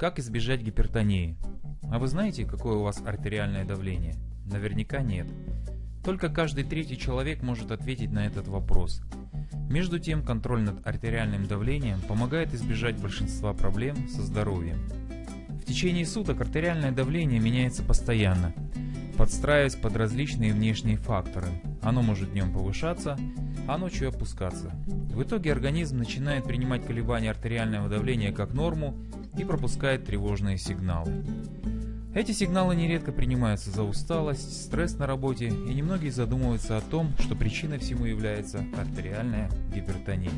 Как избежать гипертонии? А вы знаете, какое у вас артериальное давление? Наверняка нет. Только каждый третий человек может ответить на этот вопрос. Между тем, контроль над артериальным давлением помогает избежать большинства проблем со здоровьем. В течение суток артериальное давление меняется постоянно, подстраиваясь под различные внешние факторы. Оно может днем повышаться, а ночью опускаться. В итоге организм начинает принимать колебания артериального давления как норму и пропускает тревожные сигналы. Эти сигналы нередко принимаются за усталость, стресс на работе, и немногие задумываются о том, что причиной всему является артериальная гипертония.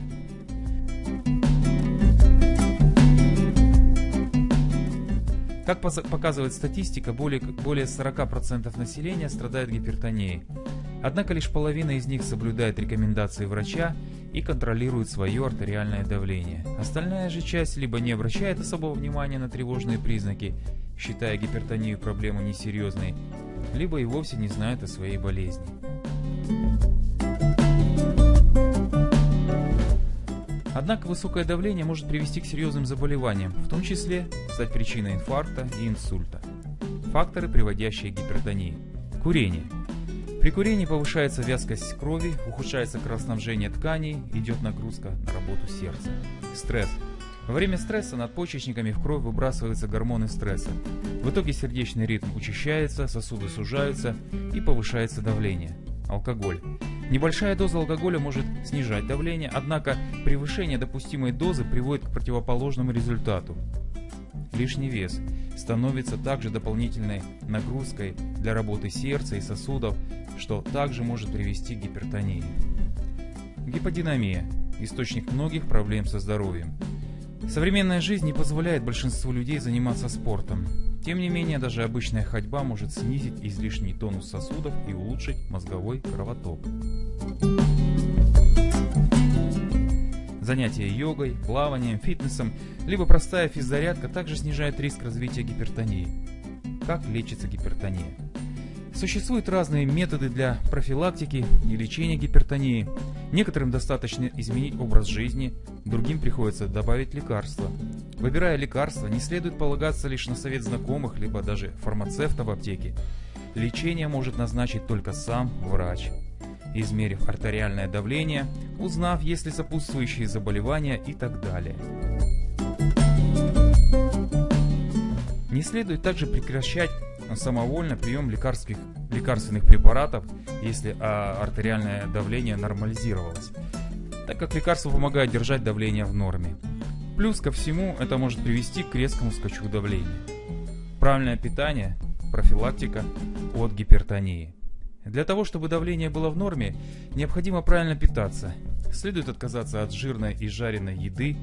Как показывает статистика, более, более 40% населения страдает гипертонией. Однако лишь половина из них соблюдает рекомендации врача и контролирует свое артериальное давление. Остальная же часть либо не обращает особого внимания на тревожные признаки, считая гипертонию проблемой несерьезной, либо и вовсе не знают о своей болезни. Однако высокое давление может привести к серьезным заболеваниям, в том числе стать причиной инфаркта и инсульта. Факторы, приводящие к гипертонии. Курение. При курении повышается вязкость крови, ухудшается кровоснабжение тканей, идет нагрузка на работу сердца. Стресс. Во время стресса над почечниками в кровь выбрасываются гормоны стресса. В итоге сердечный ритм учащается, сосуды сужаются и повышается давление. Алкоголь. Небольшая доза алкоголя может снижать давление, однако превышение допустимой дозы приводит к противоположному результату. Лишний вес становится также дополнительной нагрузкой для работы сердца и сосудов, что также может привести к гипертонии. Гиподинамия – источник многих проблем со здоровьем. Современная жизнь не позволяет большинству людей заниматься спортом. Тем не менее, даже обычная ходьба может снизить излишний тонус сосудов и улучшить мозговой кровоток. Занятия йогой, плаванием, фитнесом, либо простая физзарядка также снижает риск развития гипертонии. Как лечится гипертония? Существуют разные методы для профилактики и лечения гипертонии. Некоторым достаточно изменить образ жизни, другим приходится добавить лекарства. Выбирая лекарства, не следует полагаться лишь на совет знакомых, либо даже фармацевта в аптеке. Лечение может назначить только сам врач. Измерив артериальное давление, узнав, есть ли сопутствующие заболевания и так далее. Не следует также прекращать самовольно прием лекарских, лекарственных препаратов, если а, артериальное давление нормализировалось, так как лекарства помогают держать давление в норме. Плюс ко всему это может привести к резкому скачку давления. Правильное питание – профилактика от гипертонии. Для того, чтобы давление было в норме, необходимо правильно питаться. Следует отказаться от жирной и жареной еды,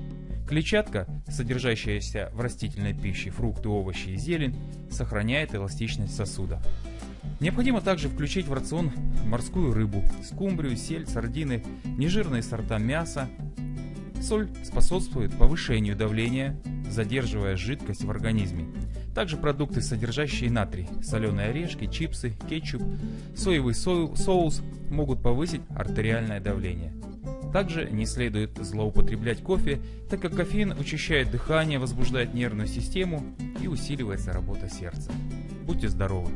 Клетчатка, содержащаяся в растительной пище, фрукты, овощи и зелень, сохраняет эластичность сосуда. Необходимо также включить в рацион морскую рыбу, скумбрию, сель, сардины, нежирные сорта мяса. Соль способствует повышению давления, задерживая жидкость в организме. Также продукты, содержащие натрий, соленые орешки, чипсы, кетчуп, соевый соус могут повысить артериальное давление. Также не следует злоупотреблять кофе, так как кофеин учащает дыхание, возбуждает нервную систему и усиливается работа сердца. Будьте здоровы!